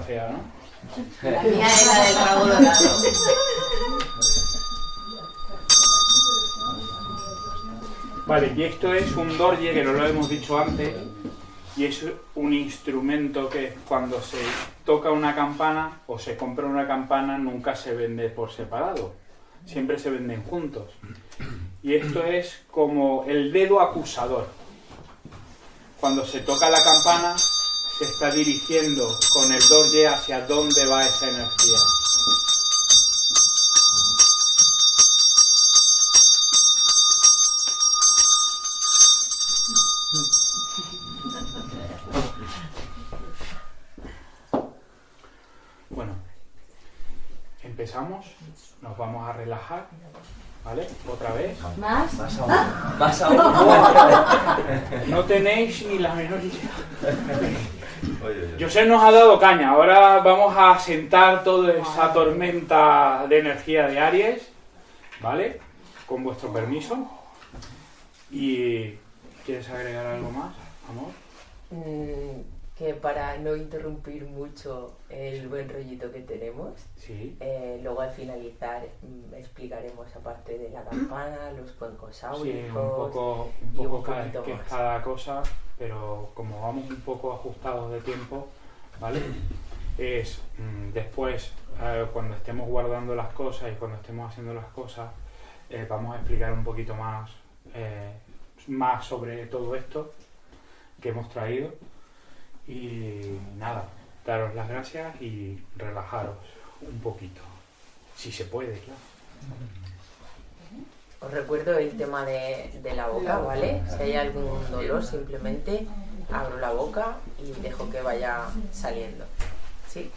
fea, ¿no? La mía es la del rabo dorado. Vale, y esto es un dorje, que no lo hemos dicho antes, y es un instrumento que cuando se toca una campana o se compra una campana nunca se vende por separado, siempre se venden juntos. Y esto es como el dedo acusador. Cuando se toca la campana se está dirigiendo con el dorje hacia dónde va esa energía. Bueno, empezamos, nos vamos a relajar, ¿vale? Otra vez. ¿Más? Más aún. Más aún. No tenéis ni la menor idea. Oye, oye. José nos ha dado caña, ahora vamos a sentar toda esa tormenta de energía de Aries, ¿vale? Con vuestro permiso. ¿Y quieres agregar algo más, amor? Mm, que para no interrumpir mucho el buen rollito que tenemos, Sí. eh, luego al finalizar mm, explicaremos aparte de la campana, los cuencos Sí, áuricos. un poco, un y un poco cada, poquito que más. cada cosa, pero como vamos un poco ajustados de tiempo, ¿vale? Es mm, después, eh, cuando estemos guardando las cosas y cuando estemos haciendo las cosas, eh, vamos a explicar un poquito más, más sobre todo esto que hemos traído. Y nada, daros las gracias y relajaros un poquito, si se puede, claro. Os recuerdo el tema de, de la boca, ¿vale? Si hay algún dolor, simplemente abro la boca y dejo que vaya saliendo. ¿Sí?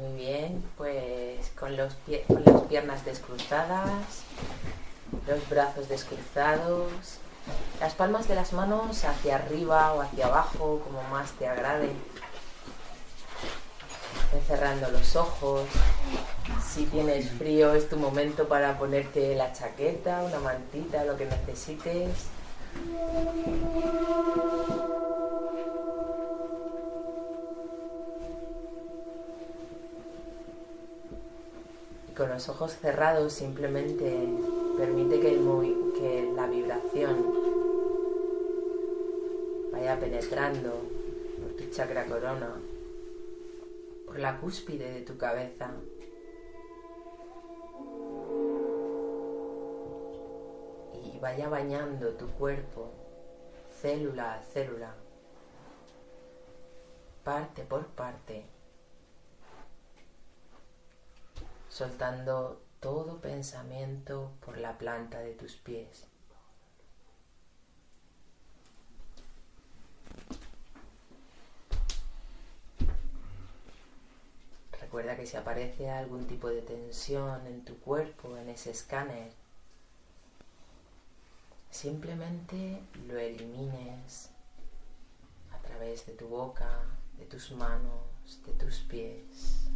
Muy bien, pues con, los pie- con las piernas descruzadas, los brazos descruzados, las palmas de las manos hacia arriba o hacia abajo, como más te agrade. Cerrando los ojos. Si tienes frío es tu momento para ponerte la chaqueta, una mantita, lo que necesites. Y con los ojos cerrados simplemente permite que, el que la vibración vaya penetrando por tu chakra corona, por la cúspide de tu cabeza. Y vaya bañando tu cuerpo, célula a célula, parte por parte, soltando todo pensamiento por la planta de tus pies. Recuerda que si aparece algún tipo de tensión en tu cuerpo, en ese escáner, simplemente lo elimines a través de tu boca, de tus manos, de tus pies.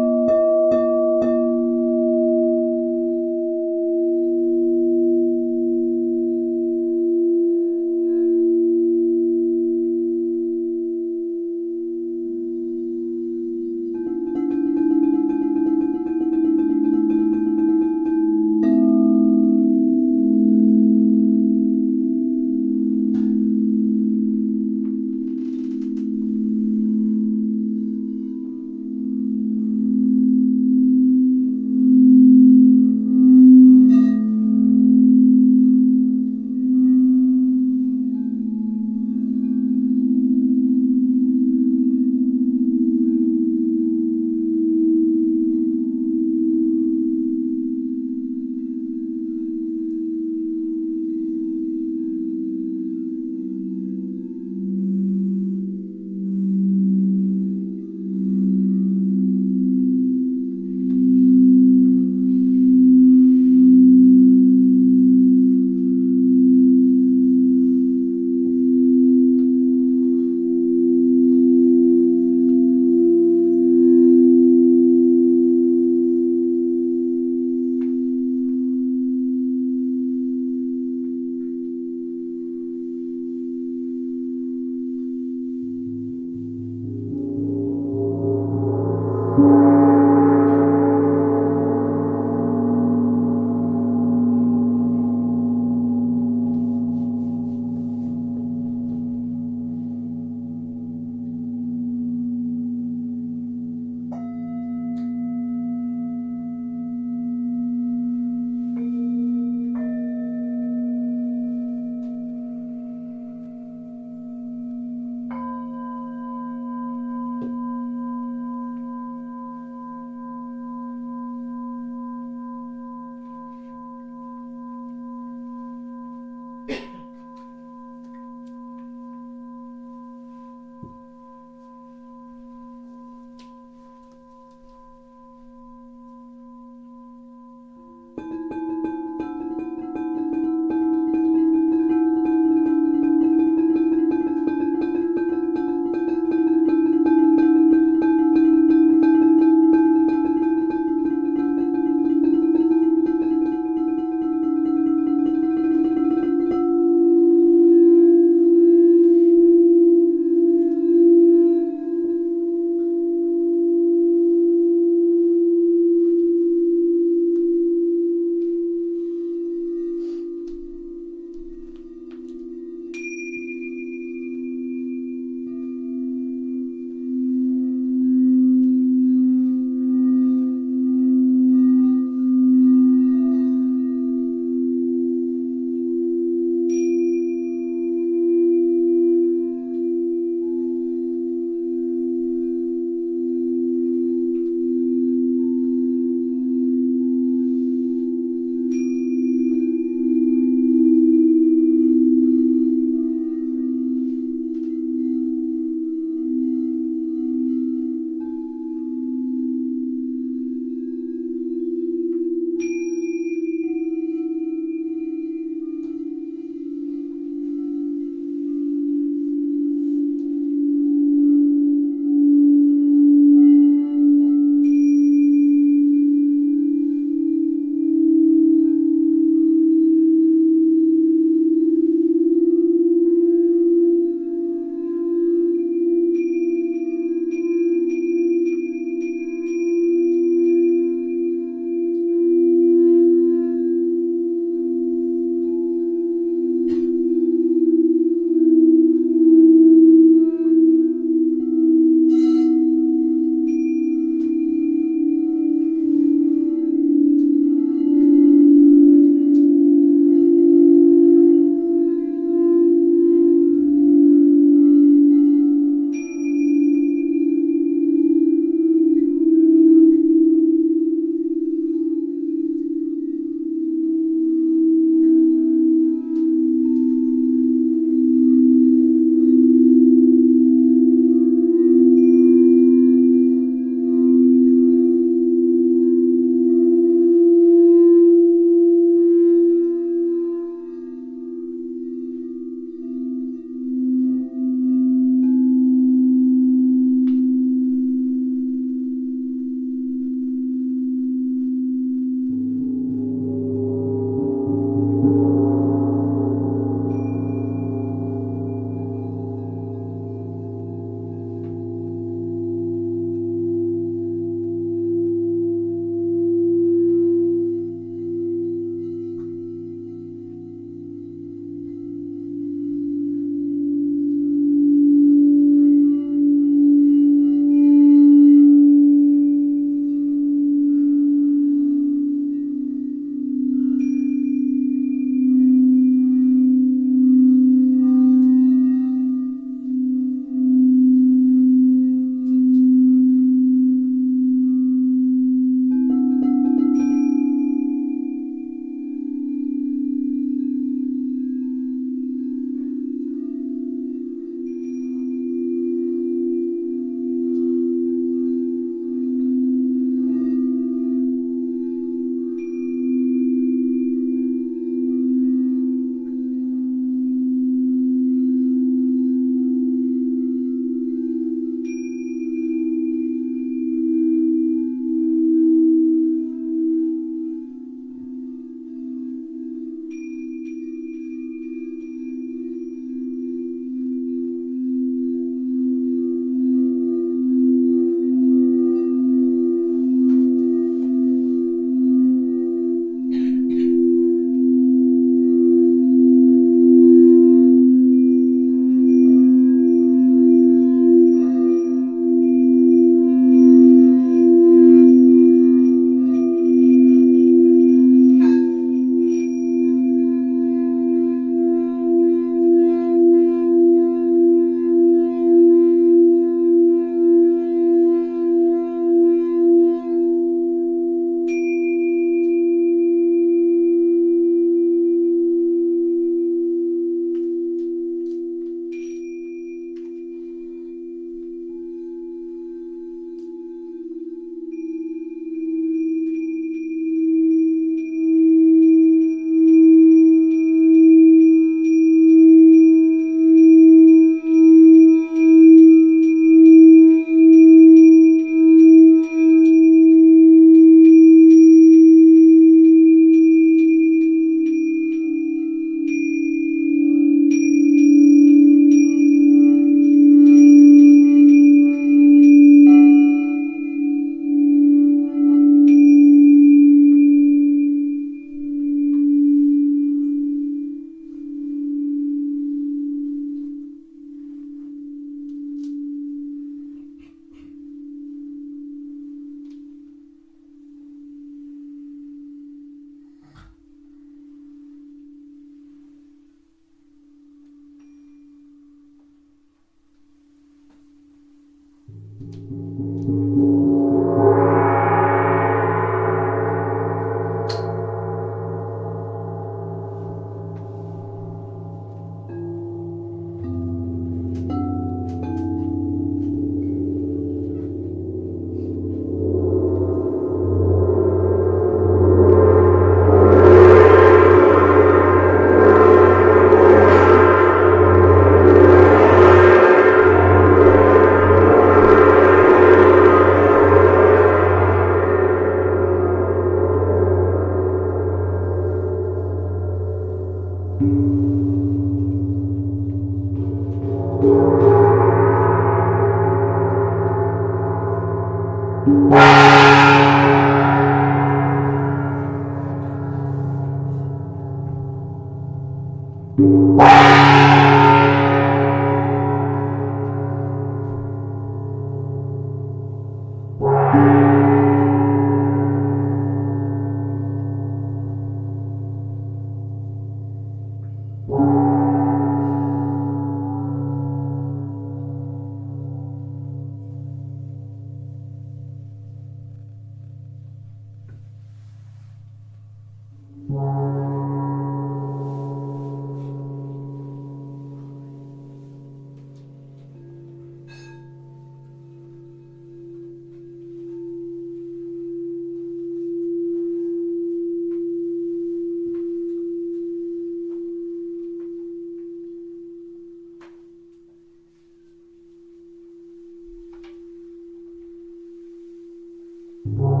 Thank.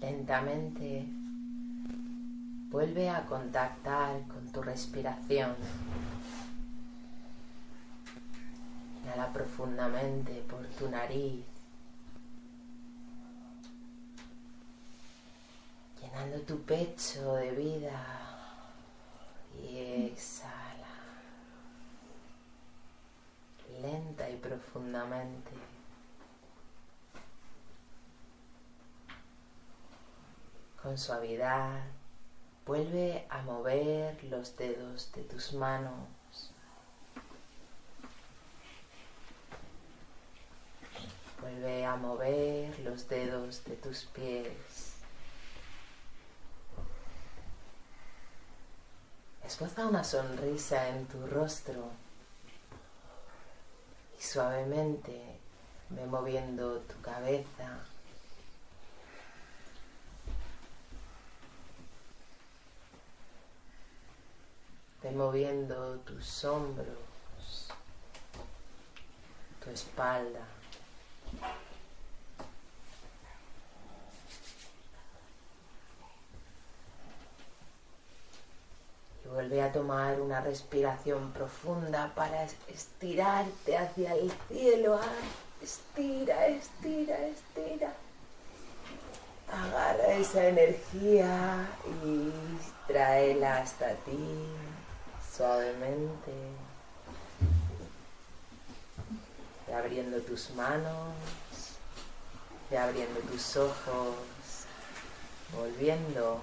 Lentamente vuelve a contactar con tu respiración. Inhala profundamente por tu nariz, llenando tu pecho de vida y exhala lenta y profundamente. Con suavidad vuelve a mover los dedos de tus manos. Vuelve a mover los dedos de tus pies. Esboza una sonrisa en tu rostro y suavemente ve moviendo tu cabeza. Ve moviendo tus hombros, tu espalda. vuelve a tomar una respiración profunda para estirarte hacia el cielo. Ah, estira, estira, estira. Agarra esa energía y tráela hasta ti suavemente. Ve abriendo tus manos, ve abriendo tus ojos, volviendo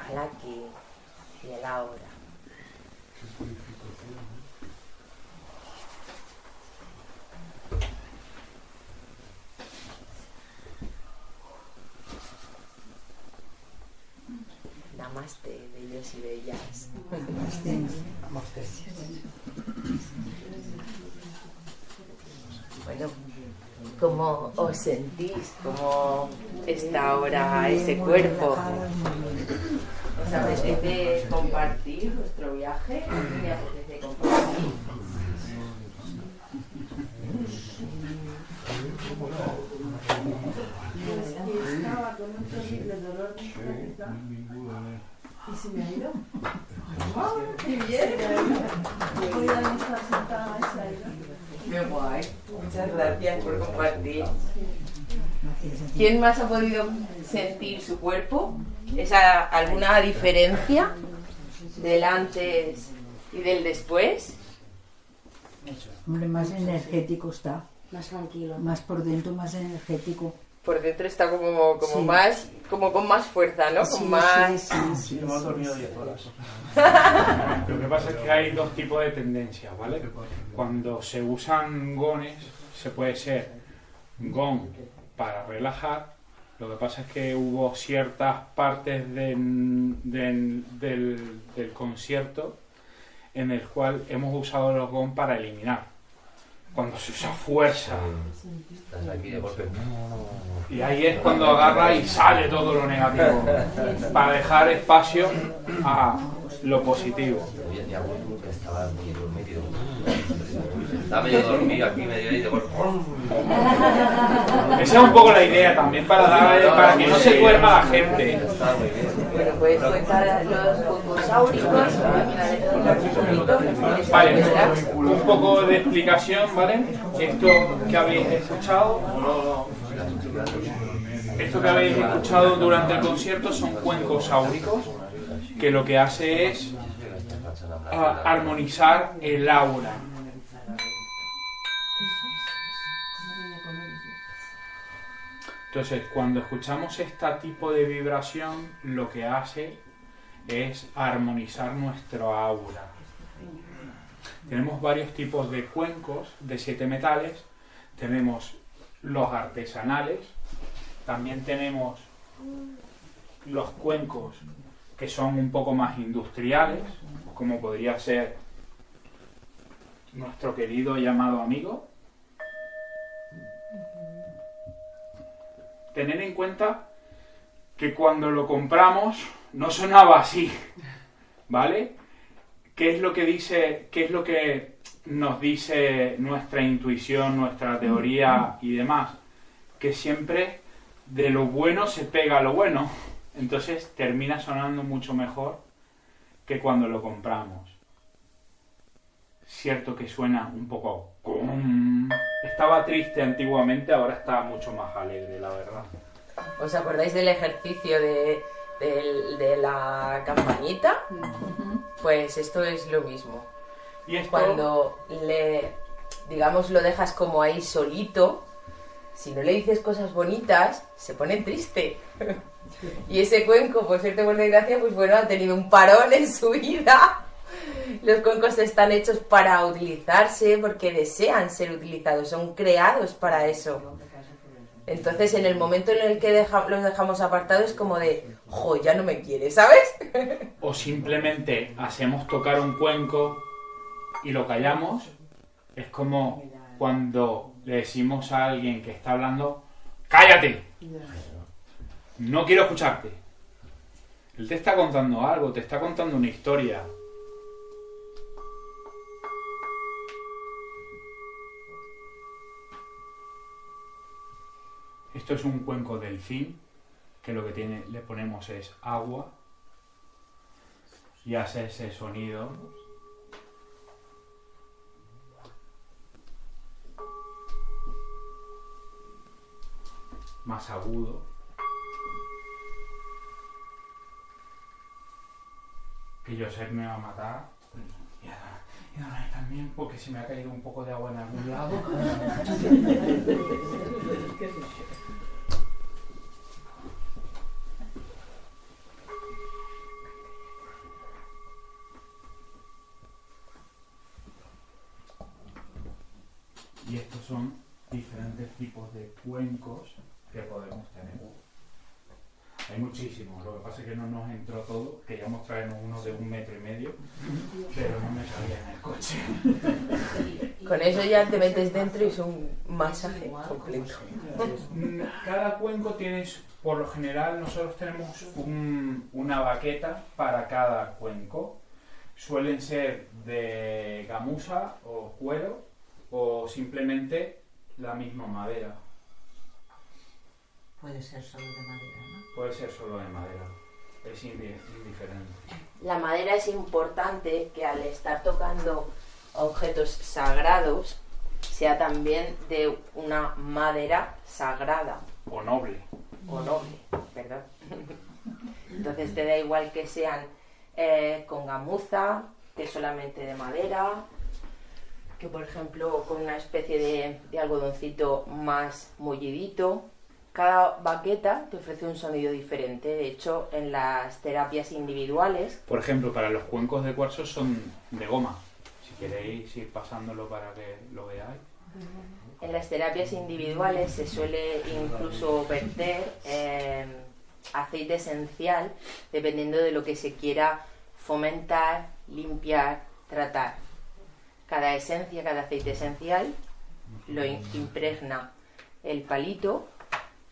al aquí y el ahora. Namaste, bellos y bellas. Bueno, ¿cómo os sentís? ¿Cómo está ahora ese cuerpo? ¿Os apetece compartir vuestro viaje? ¿Me apetece compartir? Estaba con un terrible dolor de cabeza y se me ha ido. ¡Qué bien! Voy a estar sentada. Qué guay. Muchas gracias por compartir. ¿Quién más ha podido sentir su cuerpo? ¿Esa alguna diferencia del antes y del después? Hombre, más energético está. Más tranquilo. Más por dentro, más energético. Por dentro está como, como Sí. más, como con más fuerza, ¿no? Con Sí, más. sí, sí, sí, hemos dormido sí. 10 horas. Lo que pasa es que hay dos tipos de tendencias, ¿vale? Cuando se usan gones, se puede ser gon para relajar. Lo que pasa es que hubo ciertas partes de- de- del, del concierto en el cual hemos usado los gon para eliminar. Cuando se usa fuerza. Estás aquí de golpe. Y ahí es cuando agarra y sale todo lo negativo. Para dejar espacio a lo positivo. Estaba muy dormido. Estaba medio dormido aquí, medio ahí de golpe. Esa es un poco la idea también para dar, para que no se duerma la gente. Estaba muy bien. Bueno, puedes contar los concosáuricos. Poquito. Vale, un poco de explicación, ¿vale? Esto que habéis escuchado, esto que habéis escuchado durante el concierto son cuencos áuricos, que lo que hace es ah, armonizar el aura. Entonces, cuando escuchamos este tipo de vibración, lo que hace es armonizar nuestro aura. Tenemos varios tipos de cuencos de siete metales. Tenemos los artesanales. También tenemos los cuencos que son un poco más industriales, como podría ser nuestro querido llamado amigo. Tener en cuenta que cuando lo compramos no sonaba así, ¿vale? ¿Qué es lo que dice, qué es lo que nos dice nuestra intuición, nuestra teoría y demás? Que siempre de lo bueno se pega lo bueno. Entonces termina sonando mucho mejor que cuando lo compramos. Cierto que suena un poco... Estaba triste antiguamente, ahora está mucho más alegre, la verdad. ¿Os acordáis del ejercicio de, de la campanita? Pues esto es lo mismo. Y esto... Cuando le, digamos, lo dejas como ahí solito, si no le dices cosas bonitas, se pone triste. Y ese cuenco, por suerte por desgracia, pues bueno, ha tenido un parón en su vida. Los cuencos están hechos para utilizarse porque desean ser utilizados, son creados para eso. Entonces, en el momento en el que los dejamos apartados, es como de, jo, ya no me quiere, ¿sabes? o simplemente hacemos tocar un cuenco y lo callamos, es como cuando le decimos a alguien que está hablando, cállate, no quiero escucharte. Él te está contando algo, te está contando una historia. Esto es un cuenco delfín, que lo que tiene, le ponemos es agua y hace ese sonido. Más agudo. Que Josep me va a matar. Y Adonai- y Adonai también, porque se me ha caído un poco de agua en algún lado. Y estos son diferentes tipos de cuencos que podemos tener. Hay muchísimos, lo que pasa es que no nos entró todo. Queríamos traernos uno de un metro y medio, pero no me cabía en el coche. Con eso ya te metes dentro y es un masaje completo. Cada cuenco tiene, su- por lo general, nosotros tenemos un- una baqueta para cada cuenco. Suelen ser de gamuza o cuero o simplemente la misma madera. Puede ser solo de madera, ¿no? Puede ser solo de madera. Es indi- indiferente. La madera es importante que al estar tocando objetos sagrados sea también de una madera sagrada O noble. o noble, perdón. Entonces te da igual que sean eh, con gamuza, que solamente de madera, que por ejemplo con una especie de, de algodoncito más mullidito. Cada baqueta te ofrece un sonido diferente. De hecho, en las terapias individuales Por ejemplo, para los cuencos de cuarzo son de goma. Si queréis ir pasándolo para que lo veáis. En las terapias individuales se suele incluso verter eh, aceite esencial dependiendo de lo que se quiera fomentar, limpiar, tratar. Cada esencia, cada aceite esencial lo impregna el palito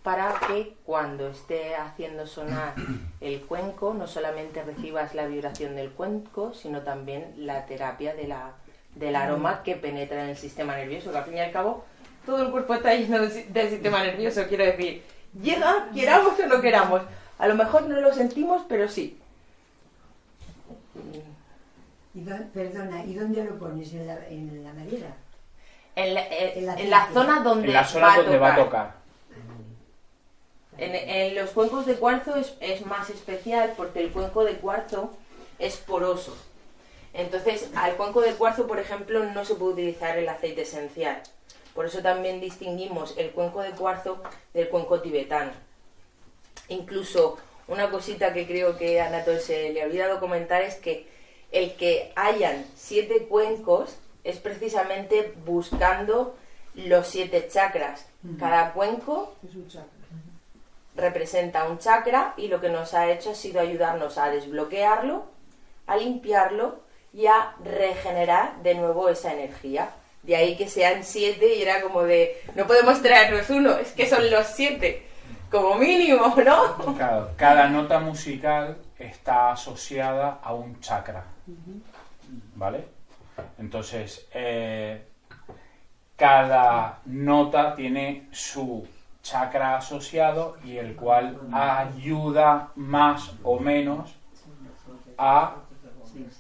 para que cuando esté haciendo sonar el cuenco no solamente recibas la vibración del cuenco, sino también la terapia de la, del aroma que penetra en el sistema nervioso, que al fin y al cabo todo el cuerpo está lleno del si- del sistema nervioso, quiero decir, llega, queramos o no queramos. A lo mejor no lo sentimos, pero sí. ¿Y dó- perdona, ¿y dónde lo pones? ¿En la, en la madera? En la, eh, en la aceite. zona donde, En la va, zona a donde va a tocar. En, en los cuencos de cuarzo es, es más especial porque el cuenco de cuarzo es poroso. Entonces, al cuenco de cuarzo, por ejemplo, no se puede utilizar el aceite esencial. Por eso también distinguimos el cuenco de cuarzo del cuenco tibetano. Incluso una cosita que creo que a Anatol se le ha olvidado comentar es que el que hayan siete cuencos es precisamente buscando los siete chakras. Cada cuenco. Representa un chakra y lo que nos ha hecho ha sido ayudarnos a desbloquearlo, a limpiarlo y a regenerar de nuevo esa energía. De ahí que sean siete y era como de, no podemos traernos uno, es que son los siete, como mínimo, ¿no? Claro, cada nota musical está asociada a un chakra. ¿Vale? Entonces, eh, cada nota tiene su chakra asociado y el cual ayuda más o menos a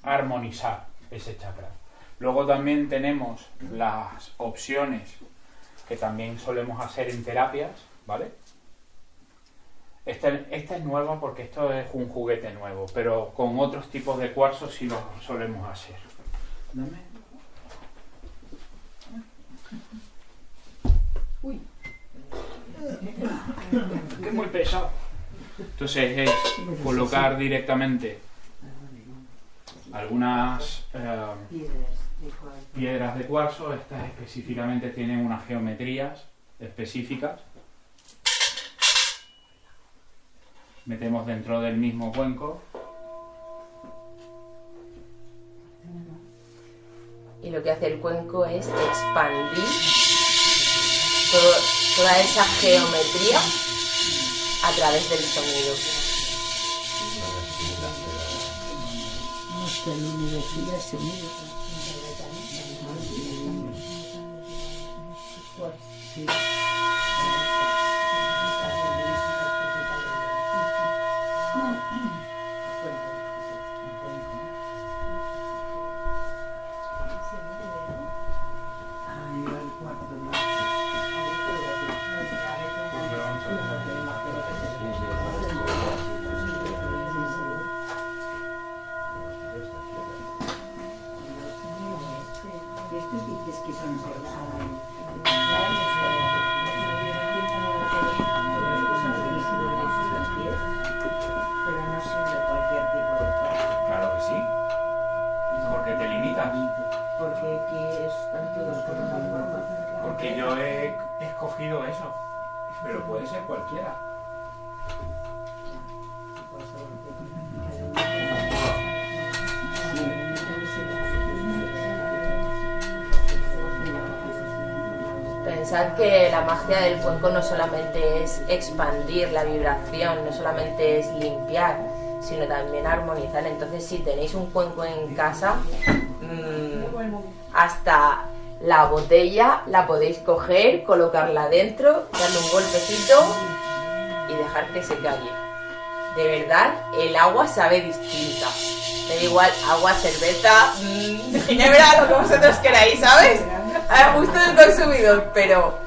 armonizar ese chakra. Luego también tenemos las opciones que también solemos hacer en terapias, ¿vale? Esta, esta es nueva porque esto es un juguete nuevo, pero con otros tipos de cuarzos sí lo solemos hacer. Dame. Es muy pesado. Entonces es colocar directamente algunas eh, piedras de cuarzo, estas específicamente tienen unas geometrías específicas. Metemos dentro del mismo cuenco. Y lo que hace el cuenco es expandir todo- toda esa geometría a través del sonido. ¿Y Pensad que la magia del cuenco no solamente es expandir la vibración, no solamente es limpiar, sino también armonizar. Entonces, si tenéis un cuenco en casa, mm, hasta la botella la podéis coger, colocarla dentro, darle un golpecito y dejar que se calle. De verdad, el agua sabe distinta. Me da igual, agua, cerveza, mm, ginebra, lo que vosotros queráis, ¿sabes? A gusto del consumidor, pero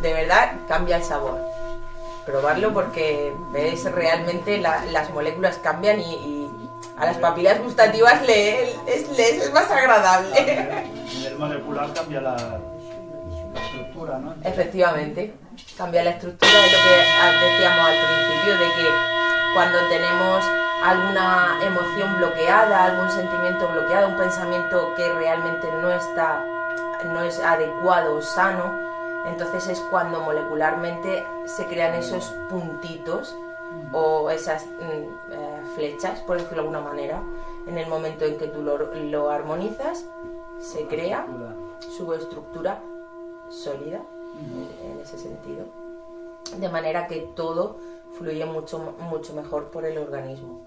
de verdad cambia el sabor. Probarlo porque ves realmente la- las moléculas cambian y, y a las papilas gustativas le, les, les es más agradable. En el molecular cambia la, la estructura, ¿no? Efectivamente, cambia la estructura de lo que ah, decíamos al principio, de que cuando tenemos alguna emoción bloqueada, algún sentimiento bloqueado, un pensamiento que realmente no está, no es adecuado o sano, entonces es cuando molecularmente se crean esos puntitos o esas mm, eh, flechas, por decirlo de alguna manera. En el momento en que tú lo, lo armonizas, se crea su estructura sólida en- en ese sentido. De manera que todo fluye mucho, mucho mejor por el organismo.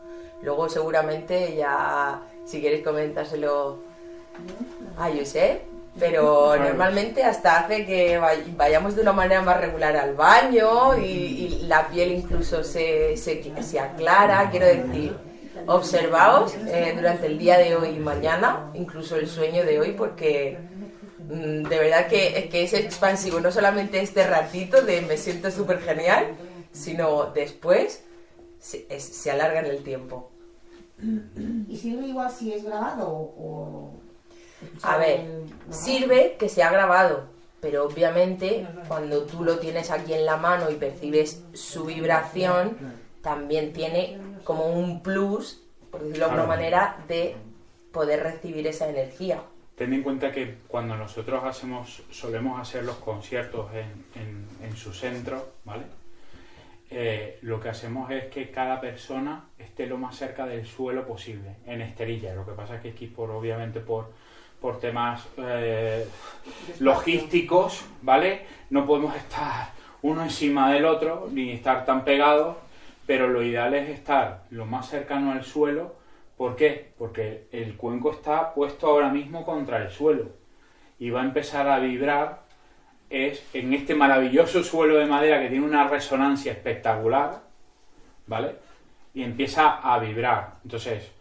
Luego seguramente ya, si quieres comentárselo a Josep, pero normalmente hasta hace que vay- vayamos de una manera más regular al baño y, y la piel incluso se, se, se aclara, quiero decir, observaos eh, durante el día de hoy y mañana, incluso el sueño de hoy, porque mm, de verdad que, que es expansivo, no solamente este ratito de me siento súper genial, sino después se, es- se alarga en el tiempo. ¿Y sirve igual si es grabado o...? A ver, sirve que se ha grabado, pero obviamente cuando tú lo tienes aquí en la mano y percibes su vibración, también tiene como un plus, por decirlo de alguna manera, de poder recibir esa energía. Ten en cuenta que cuando nosotros hacemos, solemos hacer los conciertos en, en- en su centro, ¿vale? Eh, lo que hacemos es que cada persona esté lo más cerca del suelo posible, en esterilla. Lo que pasa es que aquí, por, obviamente, por, por temas eh, logísticos, ¿vale? No podemos estar uno encima del otro, ni estar tan pegados, pero lo ideal es estar lo más cercano al suelo. ¿Por qué? Porque el cuenco está puesto ahora mismo contra el suelo y va a empezar a vibrar es en este maravilloso suelo de madera que tiene una resonancia espectacular, ¿vale? Y empieza a vibrar. Entonces,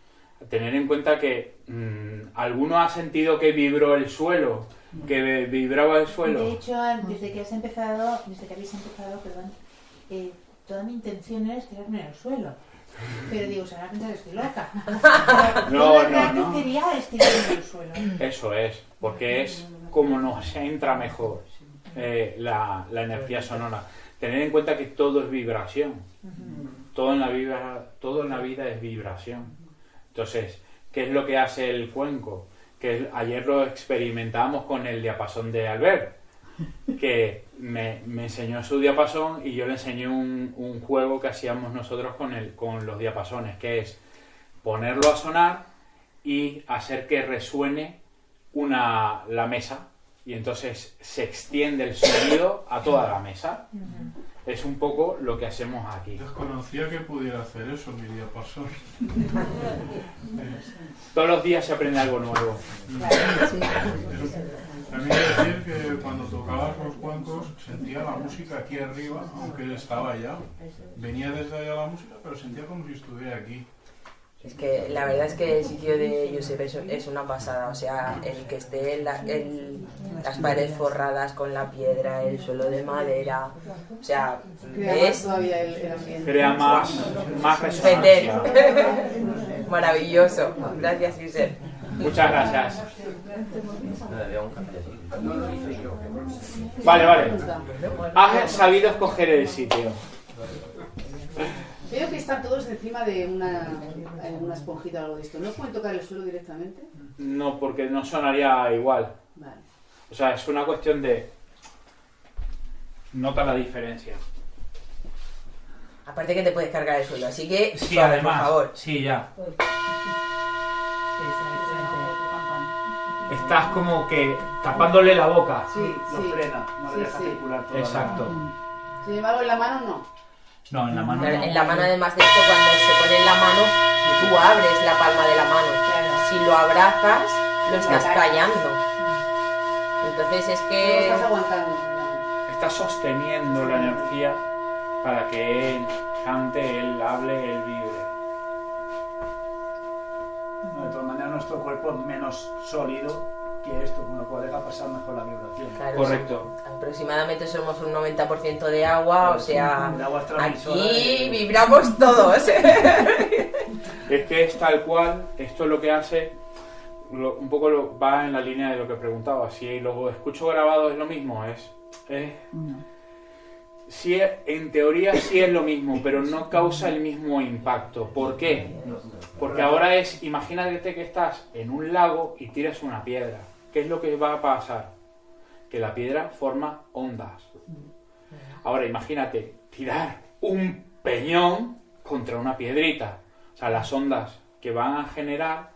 tener en cuenta que mm, alguno ha sentido que vibró el suelo, que vibraba el De suelo. hecho, desde que has empezado, desde que habéis empezado, perdón, eh, toda mi intención era estirarme en el suelo. Pero digo, se van a pensar que estoy loca. No, no, no. quería estirarme en el suelo. Eso es, porque es como nos entra mejor eh, la, la energía sonora. Tener en cuenta que todo es vibración. Todo en la vida, todo en la vida es vibración. Entonces, ¿qué es lo que hace el cuenco? Que ayer lo experimentamos con el diapasón de Albert, que me, enseñó su diapasón y yo le enseñé un, un juego que hacíamos nosotros con, el, con los diapasones, que es ponerlo a sonar y hacer que resuene una, la mesa y entonces se extiende el sonido a toda la mesa. Es un poco lo que hacemos aquí. Desconocía que pudiera hacer eso mi diapasón. Todos los días se aprende algo nuevo. También decir que cuando tocabas los cuencos sentía la música aquí arriba, aunque estaba allá. Venía desde allá la música, pero sentía como si estuviera aquí. Es que la verdad es que el sitio de Josep es, es una pasada, o sea, el que esté en la- el- las paredes forradas con la piedra, el suelo de madera, o sea, Crea más es todavía el, el ambiente. Crea más, más resonancia. maravilloso. Gracias, Josep. Muchas gracias. Vale, vale. Has sabido escoger el sitio. Veo que están todos encima de una, una esponjita o algo de esto. ¿No pueden tocar el suelo directamente? No, porque no sonaría igual. Vale. O sea, es una cuestión de... Nota la diferencia. Aparte que te puedes cargar el suelo, así que Sí, suave, además. por favor. Sí, ya. Estás como que tapándole la boca. Sí, Lo sí. frena, no Sí, le deja sí. circular toda la- Exacto. Sin embargo, en la mano no. No, en la mano Claro, no. En la mano, además de esto, cuando se pone en la mano, tú abres la palma de la mano. Si lo abrazas, lo estás callando. Entonces es No que... estás aguantando. Estás sosteniendo la energía para que él cante, él hable, él vibre. No, de todas maneras, nuestro cuerpo es menos sólido que esto, con lo cual deja pasar mejor la vibración. Claro, Correcto. Aproximadamente somos un 90% de agua, o sea, El agua es transmisora aquí de- vibramos todos. Es que es tal cual, esto es lo que hace, lo- un poco lo- va en la línea de lo que preguntaba. Si lo escucho grabado es lo mismo, es. es sí es- en teoría sí es lo mismo, pero no causa el mismo impacto. ¿Por qué? Porque ahora es, imagínate que estás en un lago y tiras una piedra. ¿Qué es lo que va a pasar? Que la piedra forma ondas. Ahora imagínate tirar un peñón contra una piedrita. O sea, las ondas que van a generar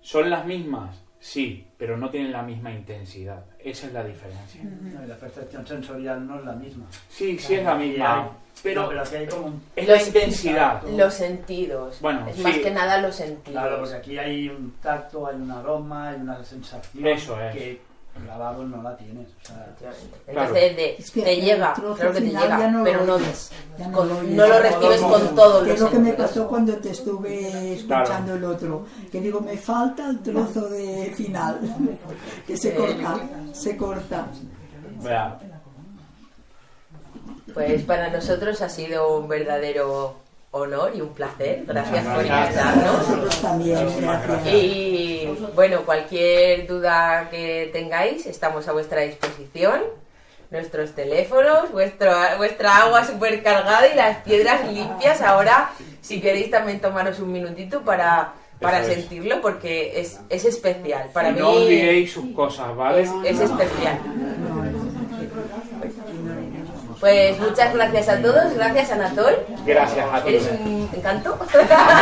son las mismas, sí, pero no tienen la misma intensidad. Esa es la diferencia. No, y la percepción sensorial no es la misma. Sí, sí es la misma, pero No, pero aquí hay como un... es la intensidad. Los sentidos. Bueno, es sí. más que nada los sentidos. Claro, porque aquí hay un tacto, hay un aroma, hay una sensación Eso es. que grabado no la tienes. O sea, Entonces de- Es que te llega, claro que te llega, ya no pero lo no, ya no con- lo no lo recibes con Que los es lo que me pasó cuando te estuve escuchando el otro. Que digo, me falta el trozo de final. Que se corta, se corta. Vea, Pues para nosotros ha sido un verdadero honor y un placer. Gracias por invitarnos. Nosotros también, gracias. Y bueno, cualquier duda que tengáis, estamos a vuestra disposición. Nuestros teléfonos, vuestro, vuestra agua super cargada y las piedras limpias. Ahora, si queréis también tomaros un minutito para, para Eso es. sentirlo, porque es, es especial. Para y mí no olvidéis sus cosas, ¿vale? es, es especial. Pues muchas gracias a todos. Gracias, Anatol. Gracias a todos. Eres un encanto. Gracias a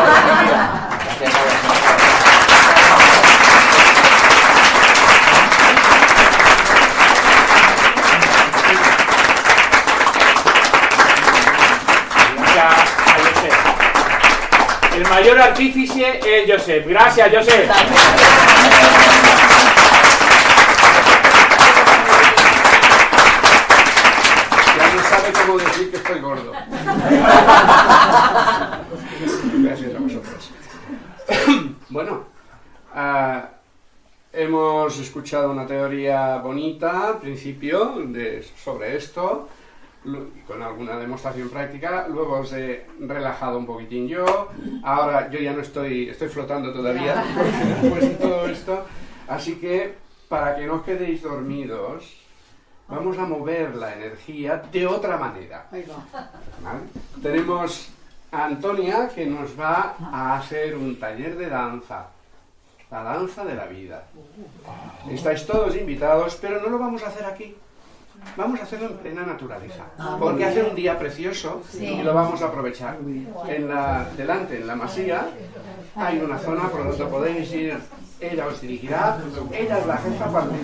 vosotros. Gracias a Josep. debo decir que estoy gordo. Gracias a vosotros. bueno, uh, hemos escuchado una teoría bonita al principio de, sobre esto, con alguna demostración práctica, luego os he relajado un poquitín yo, ahora yo ya no estoy, estoy flotando todavía después de todo esto, así que para que no os quedéis dormidos, vamos a mover la energía de otra manera. Tenemos a Antonia que nos va a hacer un taller de danza. La danza de la vida. Estáis todos invitados, pero no lo vamos a hacer aquí. Vamos a hacerlo en plena naturaleza. Porque hace un día precioso y lo vamos a aprovechar. En la, delante, en la masía, hay una zona por donde podéis ir. Ella os dirigirá. Ella es la jefa cuando